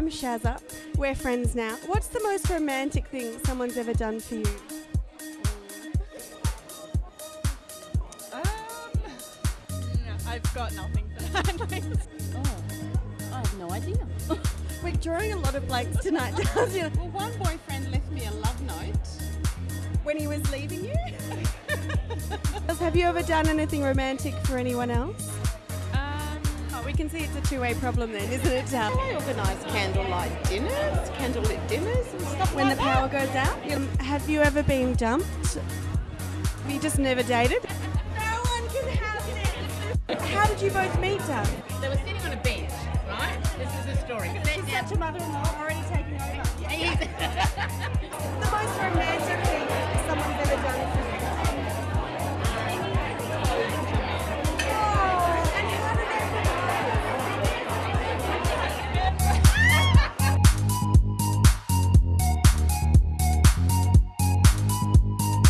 I'm Shazza. We're friends now. What's the most romantic thing someone's ever done for you? Um, no, I've got nothing for that. Oh, I have no idea. We're drawing a lot of blanks tonight, well, one boyfriend left me a love note. When he was leaving you? Have you ever done anything romantic for anyone else? Um, Oh, we can see it's a two-way problem then, isn't it? Uh, I organise candlelight dinners, candlelit dinners and stuff when the power that. goes out? Um, have you ever been dumped? Have you just never dated? No one can have this. How did you both meet, Doug? They were sitting on a bench, right? This is the story. they- Such a mother-in-law already taking over. The most